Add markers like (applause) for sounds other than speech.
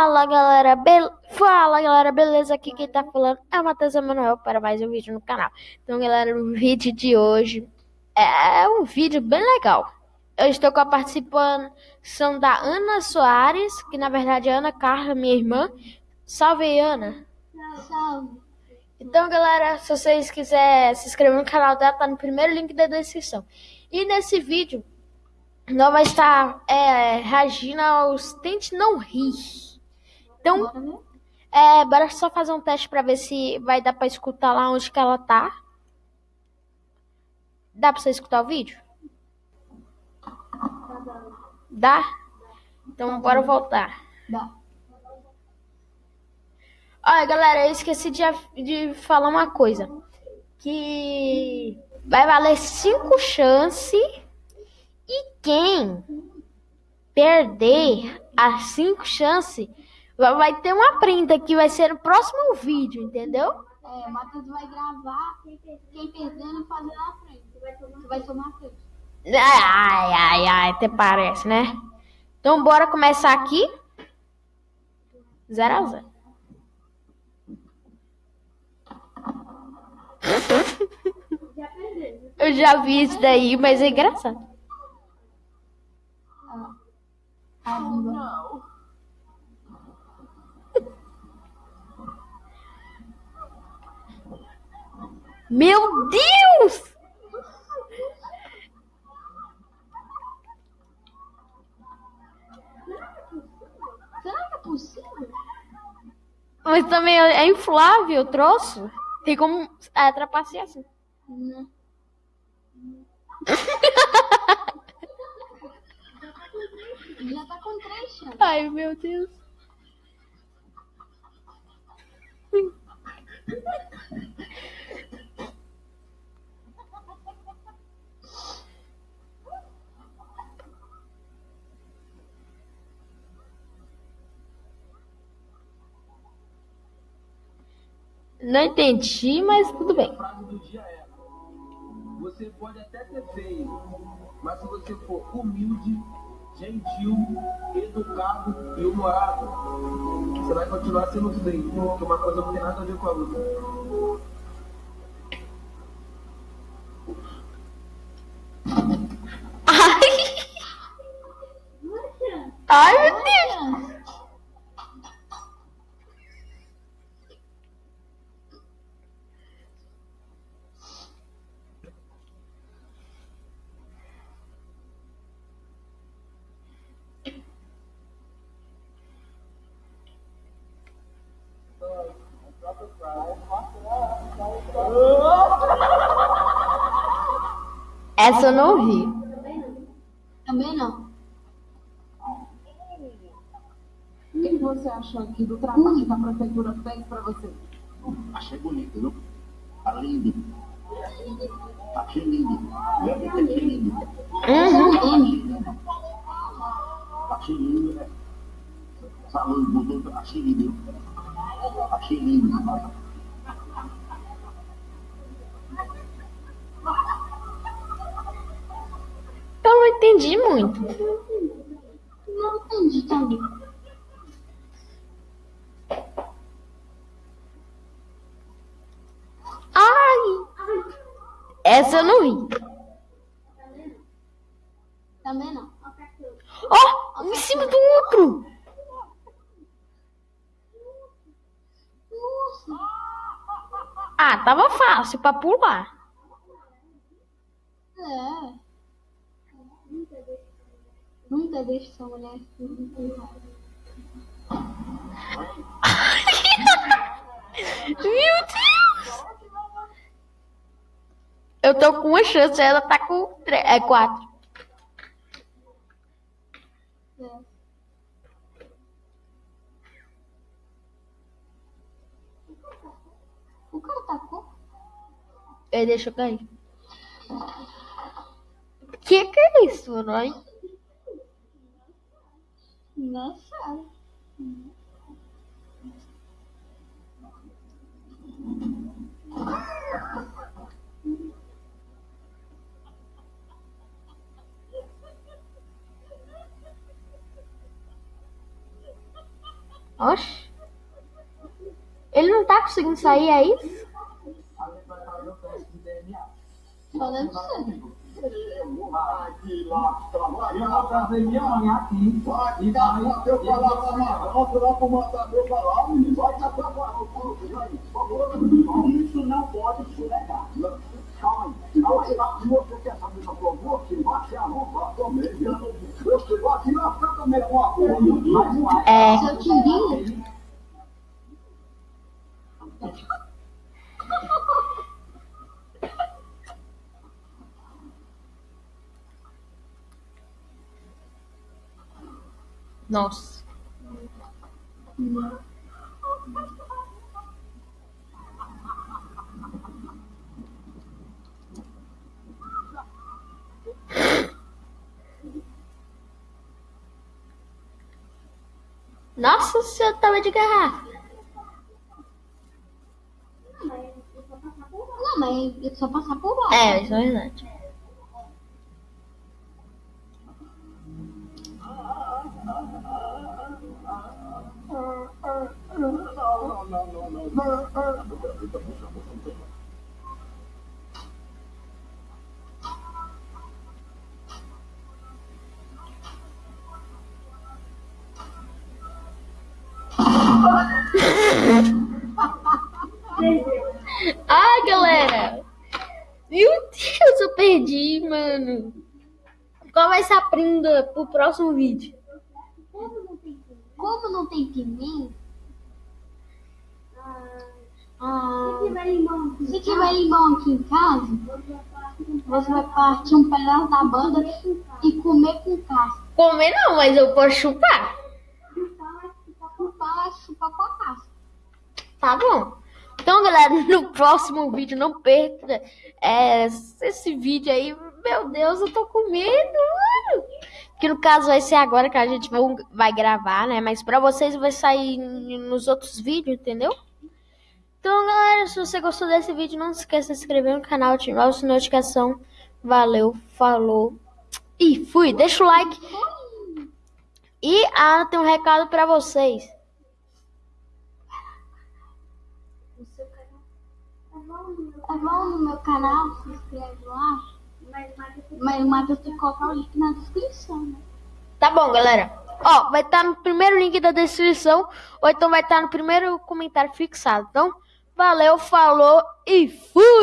Fala galera, Be... Fala galera, beleza? Aqui quem tá falando é o Matheus Emanuel para mais um vídeo no canal. Então galera, o vídeo de hoje é um vídeo bem legal. Eu estou com a participação da Ana Soares, que na verdade é Ana Carla, minha irmã. Salve Ana. Salve. Então galera, se vocês quiserem se inscrever no canal dela, tá no primeiro link da descrição. E nesse vídeo nós vai estar é, reagindo aos Tente Não Rir. Então, é, bora só fazer um teste pra ver se vai dar pra escutar lá onde que ela tá. Dá pra você escutar o vídeo? Dá? Então, bora voltar. Dá. Olha, galera, eu esqueci de, de falar uma coisa. Que vai valer cinco chances e quem perder as cinco chances vai ter uma prenda que vai ser no próximo vídeo, entendeu? É, o Matheus vai gravar quem perdendo fazer na frente. Você vai tomar a frente. Ai, ai, ai, até parece, né? Então bora começar aqui. Zero a zero. (laughs) Eu já vi isso daí, mas é engraçado. A língua. Meu Deus! Será que é possível? Mas também é inflável o troço. Tem como é, trapacear assim. Não. (laughs) Já tá com três chances. Ai, meu Deus. Não entendi, mas tudo bem. A frase do dia é: Você pode até ser feio, mas se você for humilde, gentil, educado e humorado, você vai continuar sendo feio, porque uma coisa não tem nada a ver com a outra. Ai, meu Deus. Essa eu não vi. Também não. O que você achou aqui do trabalho que a prefeitura fez para você? Achei bonito, viu? Tá lindo. Achei lindo. Realmente achei lindo. Uhum. Achei lindo, né? Salão mudou, achei lindo. Achei lindo. Eu não entendi muito. Não entendi também. Ai! Essa eu não vi. Também não. Ó, um em cima do outro. Ah, tava fácil pra pular. É. Nunca deixe sua mulher assim. Meu Deus! Eu tô com uma chance, ela tá com três, é quatro. É. O cara tacou? Deixa eu cair. Que que é isso, não é? Nossa. Oxe. Ele não tá conseguindo sair, é isso? Só deve ser. Lá, trabalhar. Eu vou trazer minha mãe aqui Vai e dar vai. pra eu falar pra Manaus, vai pro matador falar, menino, vai dar pra Isso não pode calma aí. Se você quer saber se também. Mas vai. É. Timbinho. Nossa. Nossa, o senhor tava de garrafa. Não, mas é só passar por baixo. É, isso é verdade. Ai, galera. Meu Deus, eu perdi, mano. Qual vai ser a prenda pro próximo vídeo? Como não tem pimenta, se tiver limão aqui em casa, você vai partir um pedaço da banda e comer com casca. Comer não, mas eu posso chupar. Chupar, chupar com a. Tá bom. Então, galera, (laughs) no próximo vídeo, não perca é, esse vídeo aí. Meu Deus, eu tô com medo, mano. Que no caso vai ser agora que a gente vai, vai gravar, né? Mas pra vocês vai sair nos outros vídeos, entendeu? Então, galera, se você gostou desse vídeo, não se esqueça de se inscrever no canal, ativar a sua notificação. Valeu, falou e fui. Deixa o like. E ah, tem um recado pra vocês. É bom no meu canal, se inscreve lá. Mas o Matheus tem que colocar o link na descrição, né? Tá bom, galera. Ó, vai estar no primeiro link da descrição, ou então vai estar no primeiro comentário fixado. Então, valeu, falou e fui!